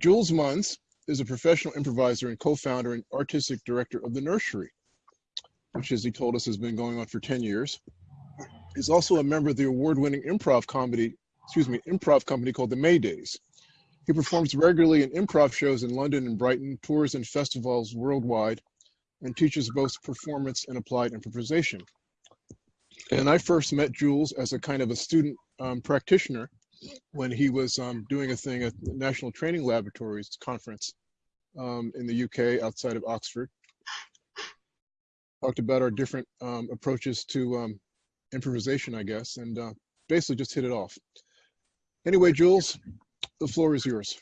Jules Munns is a professional improviser and co-founder and artistic director of The Nursery, which as he told us has been going on for 10 years. He's also a member of the award-winning improv comedy, excuse me, improv company called The Maydays. He performs regularly in improv shows in London and Brighton, tours and festivals worldwide, and teaches both performance and applied improvisation. And I first met Jules as a kind of a student um, practitioner when he was um, doing a thing at the National Training Laboratories conference um, in the UK outside of Oxford. Talked about our different um, approaches to um, improvisation, I guess, and uh, basically just hit it off. Anyway, Jules, the floor is yours.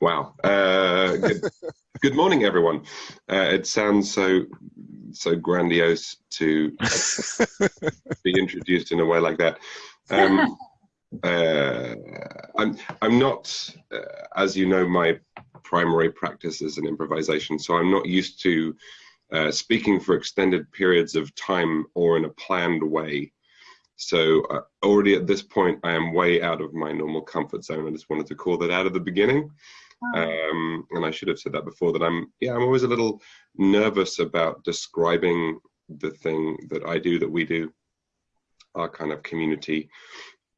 Wow. Uh, good, good, morning, everyone. Uh, it sounds so so grandiose to be introduced in a way like that. Um, uh, I'm I'm not, uh, as you know, my primary practice is an improvisation, so I'm not used to uh, speaking for extended periods of time or in a planned way. So uh, already at this point, I am way out of my normal comfort zone. I just wanted to call that out at the beginning. Um, and I should have said that before that I'm, yeah, I'm always a little nervous about describing the thing that I do, that we do, our kind of community,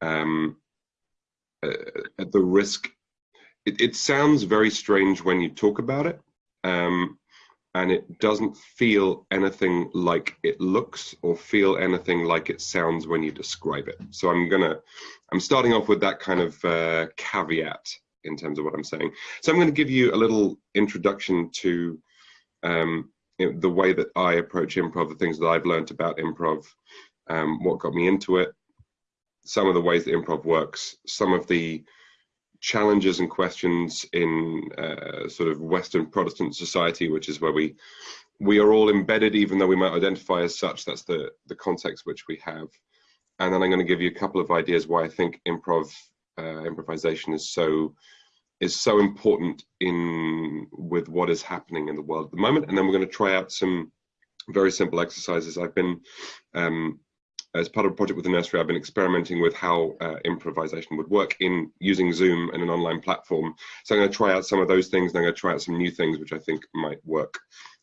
um, uh, at the risk. It, it, sounds very strange when you talk about it. Um, and it doesn't feel anything like it looks or feel anything like it sounds when you describe it. So I'm gonna, I'm starting off with that kind of uh, caveat in terms of what I'm saying. So I'm gonna give you a little introduction to um, the way that I approach improv, the things that I've learned about improv, um, what got me into it, some of the ways that improv works, some of the challenges and questions in uh, sort of Western Protestant society, which is where we we are all embedded, even though we might identify as such. That's the the context which we have. And then I'm going to give you a couple of ideas why I think improv uh, improvisation is so is so important in with what is happening in the world at the moment. And then we're going to try out some very simple exercises. I've been um, as part of a project with the nursery, I've been experimenting with how uh, improvisation would work in using Zoom and an online platform. So I'm going to try out some of those things, and I'm going to try out some new things which I think might work.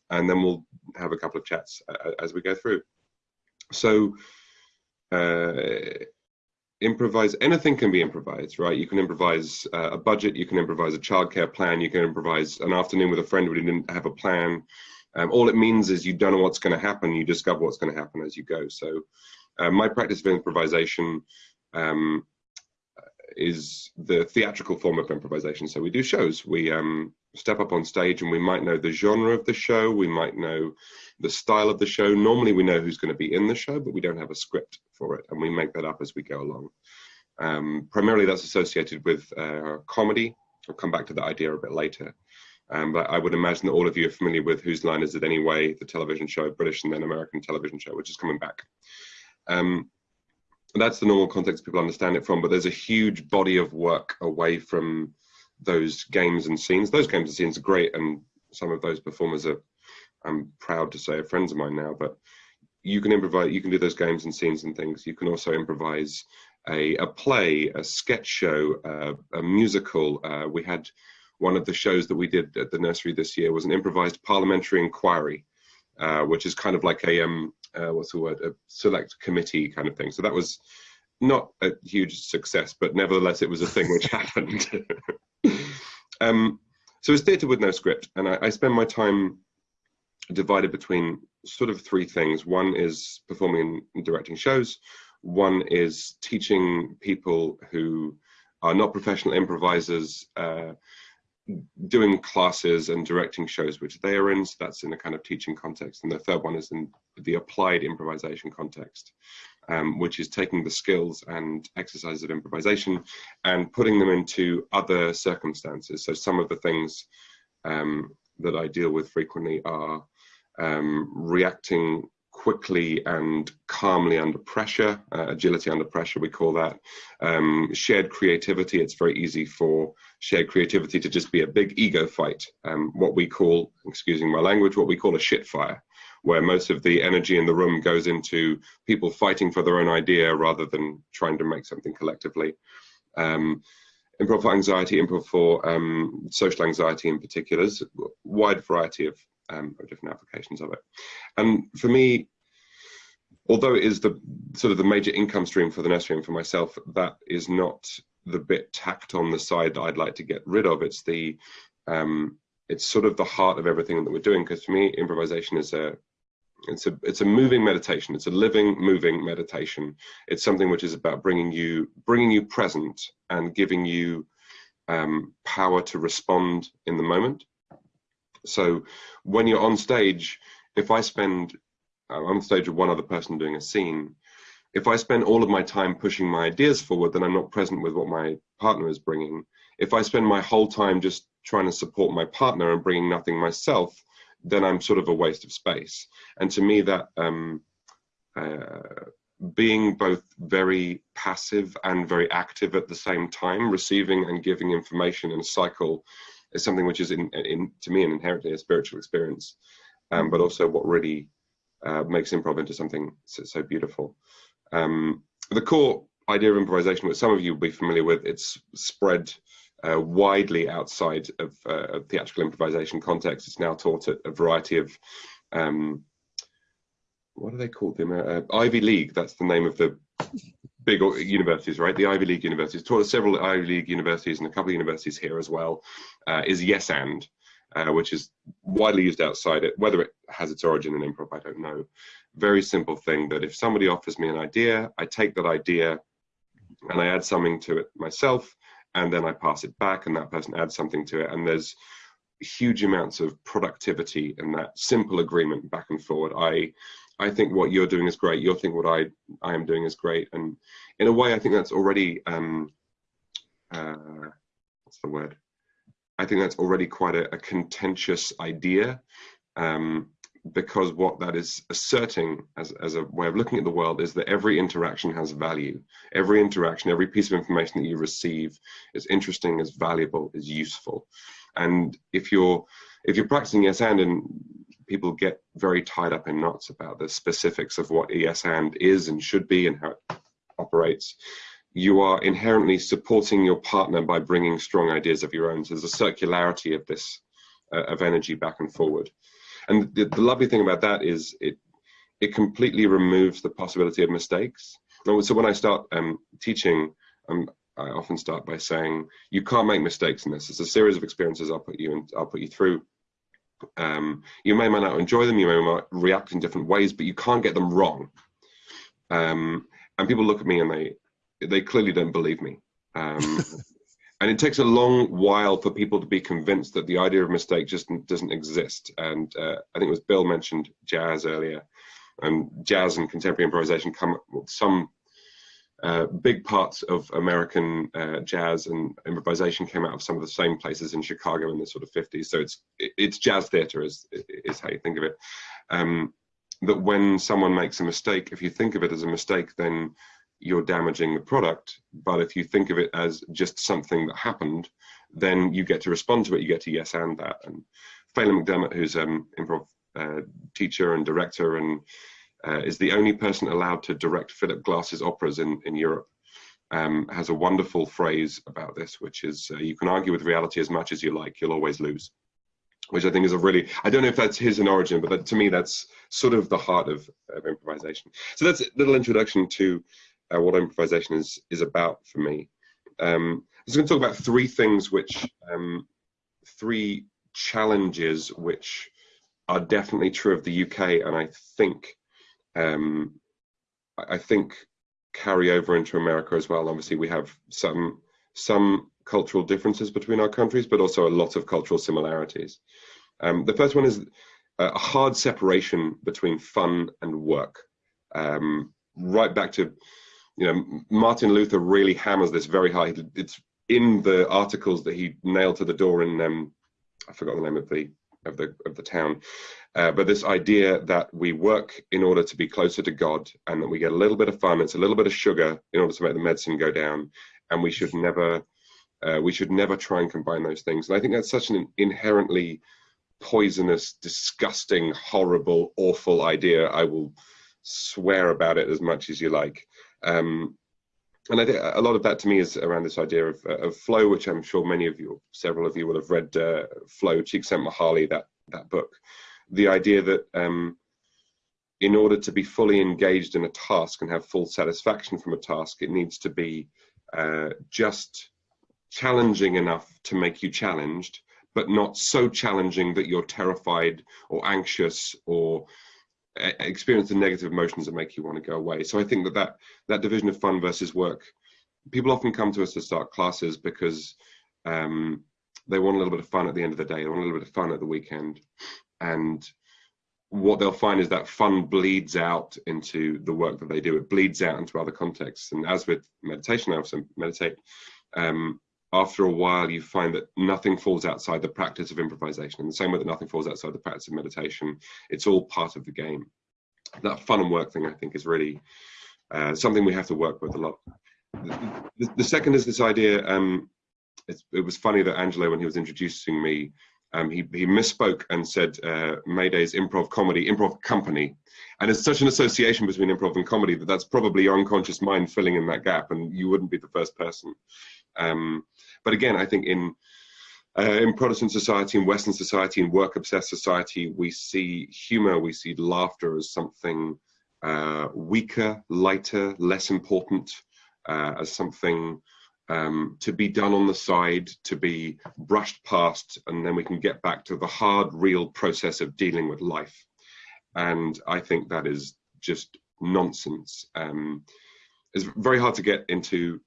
And then we'll have a couple of chats uh, as we go through. So uh, improvise, anything can be improvised, right? You can improvise uh, a budget, you can improvise a childcare plan, you can improvise an afternoon with a friend who didn't have a plan. Um, all it means is you don't know what's going to happen, you discover what's going to happen as you go. So uh, my practice of improvisation um, is the theatrical form of improvisation. So we do shows. We um, step up on stage and we might know the genre of the show. We might know the style of the show. Normally we know who's going to be in the show, but we don't have a script for it. And we make that up as we go along. Um, primarily that's associated with uh, comedy. I'll come back to that idea a bit later. Um, but I would imagine that all of you are familiar with Whose Line Is It Anyway, the television show, British and then American television show, which is coming back. Um, that's the normal context people understand it from, but there's a huge body of work away from those games and scenes. Those games and scenes are great, and some of those performers are, I'm proud to say, are friends of mine now, but you can improvise, you can do those games and scenes and things. You can also improvise a, a play, a sketch show, uh, a musical. Uh, we had one of the shows that we did at the nursery this year was an improvised parliamentary inquiry, uh, which is kind of like a um, uh, what's the word, a select committee kind of thing. So that was not a huge success, but nevertheless, it was a thing which happened. um, so it's theatre with no script, and I, I spend my time divided between sort of three things. One is performing and directing shows. One is teaching people who are not professional improvisers uh, doing classes and directing shows which they are in so that's in a kind of teaching context. And the third one is in the applied improvisation context um, which is taking the skills and exercises of improvisation and putting them into other circumstances. So some of the things um, that i deal with frequently are um, reacting quickly and calmly under pressure, uh, agility under pressure, we call that. Um, shared creativity, it's very easy for shared creativity to just be a big ego fight, um, what we call, excusing my language, what we call a shit fire, where most of the energy in the room goes into people fighting for their own idea rather than trying to make something collectively. Um, improv for anxiety, improv for um, social anxiety in particular. There's a wide variety of, um, different applications of it. And for me, although it is the sort of the major income stream for the nursery and for myself, that is not the bit tacked on the side that I'd like to get rid of. It's the um, it's sort of the heart of everything that we're doing. Because for me, improvisation is a it's a it's a moving meditation. It's a living, moving meditation. It's something which is about bringing you bringing you present and giving you um, power to respond in the moment. So when you're on stage, if I spend I'm on stage with one other person doing a scene, if I spend all of my time pushing my ideas forward, then I'm not present with what my partner is bringing. If I spend my whole time just trying to support my partner and bringing nothing myself, then I'm sort of a waste of space. And to me, that um, uh, being both very passive and very active at the same time, receiving and giving information in a cycle, is something which is, in, in to me, an inherently a spiritual experience, um, but also what really uh, makes improv into something so, so beautiful. Um, the core idea of improvisation, which some of you will be familiar with, it's spread uh, widely outside of, uh, theatrical improvisation context. It's now taught at a variety of, um, what do they call them? Uh, Ivy League, that's the name of the big universities, right? The Ivy League universities, taught at several Ivy League universities and a couple of universities here as well, uh, is Yes And, uh, which is widely used outside it. Whether it has its origin in improv, I don't know. Very simple thing that if somebody offers me an idea, I take that idea and I add something to it myself and then I pass it back and that person adds something to it and there's huge amounts of productivity in that simple agreement back and forward. I I think what you're doing is great. You think what I I am doing is great, and in a way, I think that's already um, uh, what's the word? I think that's already quite a, a contentious idea. Um, because what that is asserting as, as a way of looking at the world is that every interaction has value. Every interaction, every piece of information that you receive is interesting, is valuable, is useful. And if you're if you're practicing yes and and people get very tied up in knots about the specifics of what Yes And is and should be and how it operates, you are inherently supporting your partner by bringing strong ideas of your own. So there's a circularity of this uh, of energy back and forward. And the, the lovely thing about that is it it completely removes the possibility of mistakes. So when I start um, teaching, um, I often start by saying, you can't make mistakes in this. It's a series of experiences I'll put you in, I'll put you through. Um, you may or may not enjoy them, you may or may not react in different ways, but you can't get them wrong. Um, and people look at me and they they clearly don't believe me. Um, and it takes a long while for people to be convinced that the idea of mistake just doesn't exist. And uh, I think it was Bill mentioned jazz earlier, and jazz and contemporary improvisation come some uh, big parts of American uh, jazz and improvisation came out of some of the same places in Chicago in the sort of 50s. So it's it's jazz theater is is how you think of it. Um, that when someone makes a mistake, if you think of it as a mistake, then you're damaging the product. But if you think of it as just something that happened, then you get to respond to it. You get to yes and that. And Phelim McDermott, who's an um, improv uh, teacher and director, and uh, is the only person allowed to direct Philip Glass's operas in in Europe. Um, has a wonderful phrase about this, which is uh, you can argue with reality as much as you like, you'll always lose. Which I think is a really, I don't know if that's his in origin, but that, to me, that's sort of the heart of, of improvisation. So that's a little introduction to uh, what improvisation is is about for me. Um, I'm just going to talk about three things, which um, three challenges which are definitely true of the UK, and I think um, I think carry over into America as well. Obviously, we have some some cultural differences between our countries, but also a lot of cultural similarities. Um, the first one is a hard separation between fun and work. Um, right back to you know, Martin Luther really hammers this very high. It's in the articles that he nailed to the door in um, I forgot the name of the of the of the town, uh, but this idea that we work in order to be closer to God, and that we get a little bit of fun, it's a little bit of sugar in order to make the medicine go down, and we should never uh, we should never try and combine those things. And I think that's such an inherently poisonous, disgusting, horrible, awful idea. I will swear about it as much as you like. Um, and I think a lot of that to me is around this idea of, of flow, which I'm sure many of you, several of you, will have read uh, Flow, Csikszentmihalyi, that that book. The idea that um, in order to be fully engaged in a task and have full satisfaction from a task, it needs to be uh, just challenging enough to make you challenged, but not so challenging that you're terrified or anxious or experience the negative emotions that make you want to go away. So I think that that, that division of fun versus work, people often come to us to start classes because um, they want a little bit of fun at the end of the day. They want a little bit of fun at the weekend. And what they'll find is that fun bleeds out into the work that they do. It bleeds out into other contexts. And as with meditation, I also meditate. Um, after a while, you find that nothing falls outside the practice of improvisation. And the same way that nothing falls outside the practice of meditation, it's all part of the game. That fun and work thing, I think, is really uh, something we have to work with a lot. The, the second is this idea. Um, it was funny that Angelo, when he was introducing me, um, he, he misspoke and said uh, Mayday's improv comedy, improv company. And it's such an association between improv and comedy that that's probably your unconscious mind filling in that gap, and you wouldn't be the first person. Um, but again, I think in uh, in Protestant society, in Western society, in work-obsessed society, we see humor, we see laughter as something uh, weaker, lighter, less important, uh, as something um, to be done on the side, to be brushed past, and then we can get back to the hard, real process of dealing with life. And I think that is just nonsense. Um, it's very hard to get into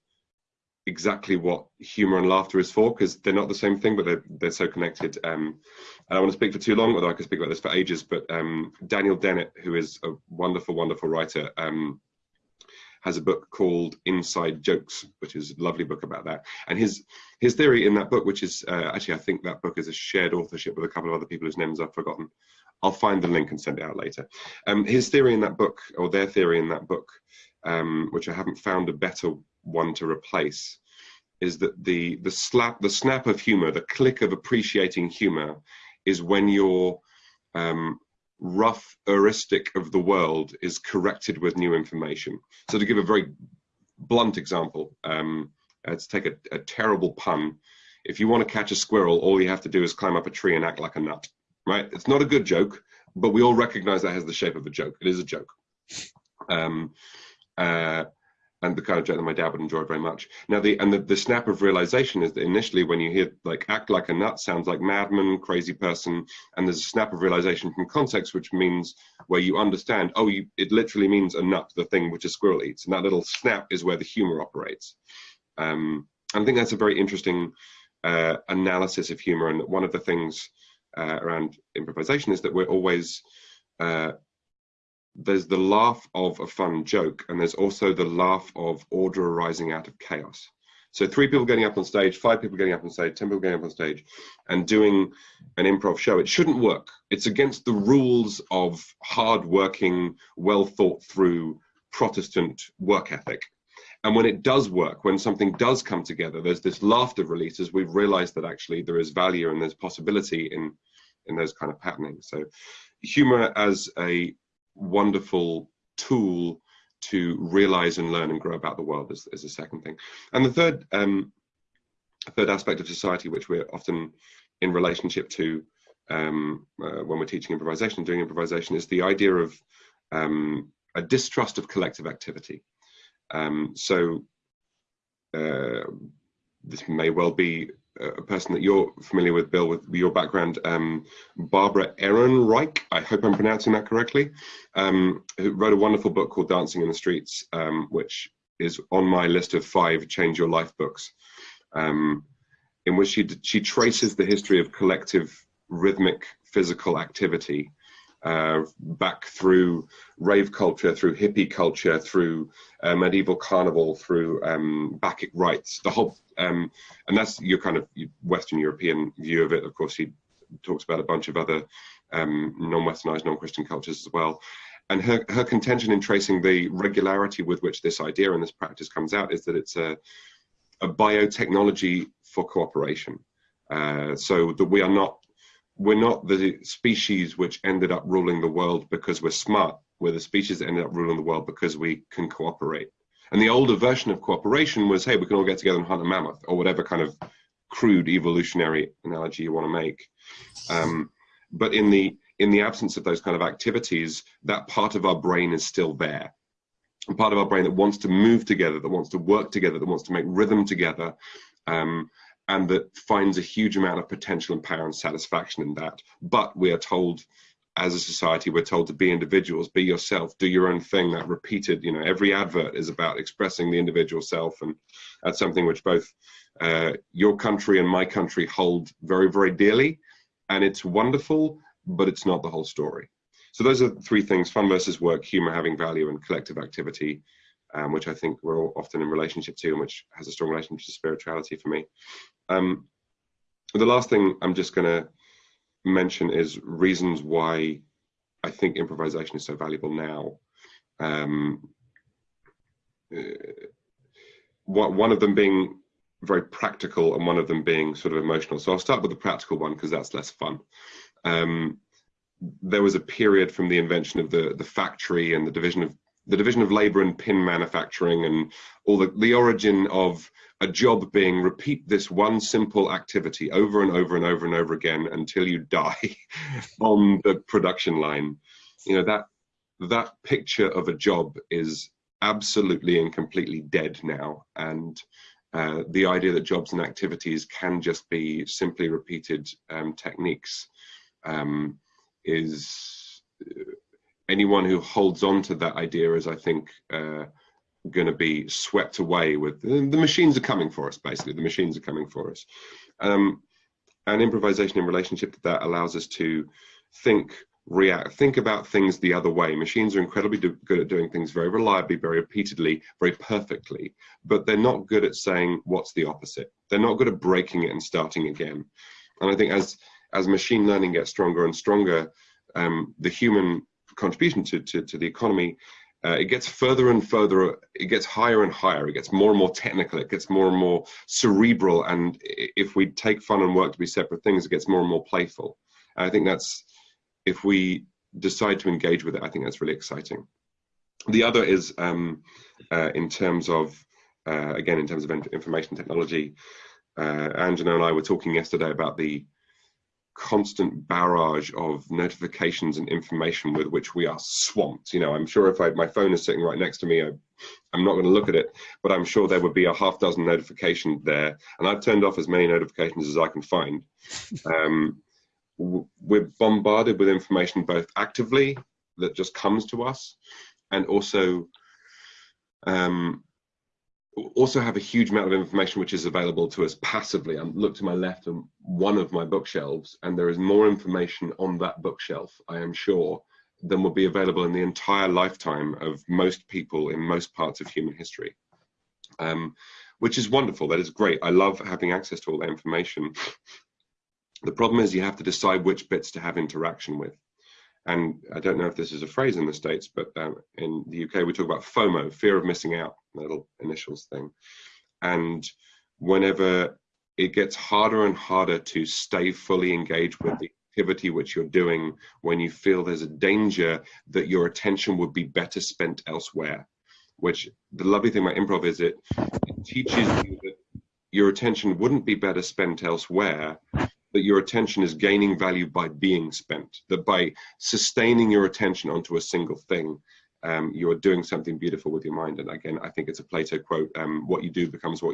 exactly what humor and laughter is for because they're not the same thing, but they're they're so connected. Um, I don't want to speak for too long, although I could speak about this for ages. But um, Daniel Dennett, who is a wonderful, wonderful writer, um, has a book called Inside Jokes, which is a lovely book about that. And his his theory in that book, which is uh, actually I think that book is a shared authorship with a couple of other people whose names I've forgotten. I'll find the link and send it out later. Um, his theory in that book, or their theory in that book, um, which I haven't found a better one to replace, is that the the slap, the snap of humor, the click of appreciating humor, is when your um, rough heuristic of the world is corrected with new information. So to give a very blunt example, um, uh, to take a, a terrible pun, if you want to catch a squirrel, all you have to do is climb up a tree and act like a nut right? It's not a good joke, but we all recognize that has the shape of a joke. It is a joke. Um, uh, and the kind of joke that my dad would enjoy very much. Now, the and the, the snap of realization is that initially, when you hear like act like a nut, sounds like madman, crazy person, and there's a snap of realization from context, which means where you understand, oh, you, it literally means a nut, the thing which a squirrel eats, and that little snap is where the humor operates. Um, I think that's a very interesting uh, analysis of humor, and one of the things uh, around improvisation is that we're always uh, there's the laugh of a fun joke and there's also the laugh of order arising out of chaos. So three people getting up on stage five people getting up on stage ten people getting up on stage and doing an improv show it shouldn't work. It's against the rules of hard working well thought through protestant work ethic. And when it does work, when something does come together, there's this laughter release as we've realized that actually there is value and there's possibility in, in those kind of happenings. So humor as a wonderful tool to realize and learn and grow about the world is, is the second thing. And the third, um, third aspect of society, which we're often in relationship to um, uh, when we're teaching improvisation, and doing improvisation, is the idea of um, a distrust of collective activity. Um, so uh, this may well be a person that you're familiar with, Bill, with your background, um, Barbara Ehrenreich, I hope I'm pronouncing that correctly, um, who wrote a wonderful book called Dancing in the Streets, um, which is on my list of five Change Your Life books, um, in which she, she traces the history of collective rhythmic physical activity uh, back through rave culture, through hippie culture, through uh, medieval carnival, through um, Bacchic rites, the whole, um, and that's your kind of Western European view of it. Of course, he talks about a bunch of other um, non-Westernized, non-Christian cultures as well. And her, her contention in tracing the regularity with which this idea and this practice comes out is that it's a, a biotechnology for cooperation. Uh, so that we are not we're not the species which ended up ruling the world because we're smart. We're the species that ended up ruling the world because we can cooperate. And the older version of cooperation was, hey, we can all get together and hunt a mammoth, or whatever kind of crude evolutionary analogy you want to make. Um, but in the in the absence of those kind of activities, that part of our brain is still there. A part of our brain that wants to move together, that wants to work together, that wants to make rhythm together, um, and that finds a huge amount of potential and power and satisfaction in that. But we are told as a society, we're told to be individuals, be yourself, do your own thing. That repeated, you know, every advert is about expressing the individual self, and that's something which both uh, your country and my country hold very, very dearly. And it's wonderful, but it's not the whole story. So those are three things: fun versus work, humor having value, and collective activity, um, which I think we're all often in relationship to, and which has a strong relationship to spirituality for me. Um, the last thing I'm just going to mention is reasons why I think improvisation is so valuable now. Um, uh, one of them being very practical and one of them being sort of emotional. So I'll start with the practical one because that's less fun. Um, there was a period from the invention of the the factory and the division of the division of labor and pin manufacturing and all the, the origin of a job being repeat this one simple activity over and over and over and over again until you die on the production line. You know that that picture of a job is absolutely and completely dead now. And uh, the idea that jobs and activities can just be simply repeated um, techniques um, is anyone who holds on to that idea is, I think, uh, going to be swept away with the machines are coming for us. Basically, the machines are coming for us, um, and improvisation in relationship to that allows us to think, react, think about things the other way. Machines are incredibly do, good at doing things very reliably, very repeatedly, very perfectly, but they're not good at saying what's the opposite. They're not good at breaking it and starting again. And I think as as machine learning gets stronger and stronger, um, the human contribution to, to, to the economy, uh, it gets further and further, it gets higher and higher, it gets more and more technical, it gets more and more cerebral, and if we take fun and work to be separate things, it gets more and more playful. And I think that's, if we decide to engage with it, I think that's really exciting. The other is um, uh, in terms of, uh, again, in terms of information technology, uh, Angela and I were talking yesterday about the constant barrage of notifications and information with which we are swamped. You know, I'm sure if I, my phone is sitting right next to me, I, am not going to look at it, but I'm sure there would be a half dozen notifications there. And I've turned off as many notifications as I can find. Um, we're bombarded with information both actively that just comes to us and also um, also have a huge amount of information which is available to us passively. I look to my left and one of my bookshelves, and there is more information on that bookshelf, I am sure, than will be available in the entire lifetime of most people in most parts of human history. Um, which is wonderful. That is great. I love having access to all that information. The problem is you have to decide which bits to have interaction with and I don't know if this is a phrase in the States, but um, in the UK we talk about FOMO, fear of missing out, little initials thing. And whenever it gets harder and harder to stay fully engaged with the activity which you're doing when you feel there's a danger that your attention would be better spent elsewhere, which the lovely thing about improv is it, it teaches you that your attention wouldn't be better spent elsewhere that your attention is gaining value by being spent, that by sustaining your attention onto a single thing, um, you are doing something beautiful with your mind. And again, I think it's a Plato quote, um, what you do becomes what